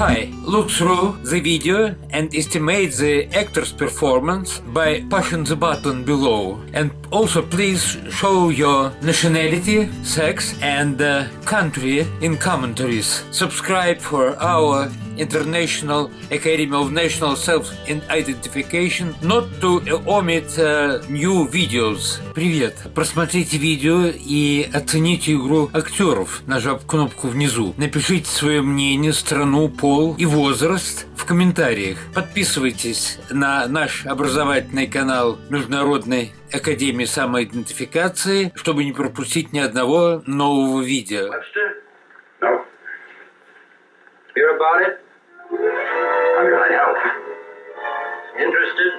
Hi, look through the video and estimate the actor's performance by pushing the button below. And also please show your nationality, sex and uh, country in commentaries. Subscribe for our International Academy of National Self-Identification not to omit uh, new videos. Привет! Просмотрите видео и оцените игру актеров, нажав кнопку внизу. Напишите свое мнение, страну, пол и возраст в комментариях. Подписывайтесь на наш образовательный канал Международной Академии самоидентификации, чтобы не пропустить ни одного нового видео. Hear about it? How can I help? Interested?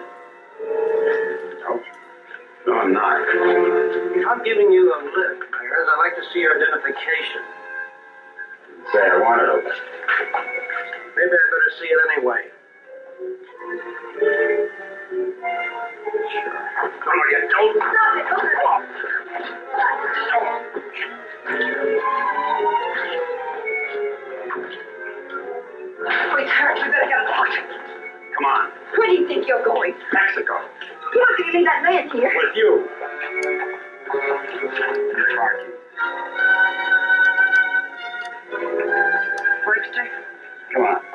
No. No, I'm not. If I'm giving you a lift, Clarence. I'd like to see your identification. Say I wanted it. Maybe I better see it anyway. Sure. Come on, you don't. Better get. Come on. Where do you think you're going? Mexico. You're not going to leave that man here. With you. Webster, Come on.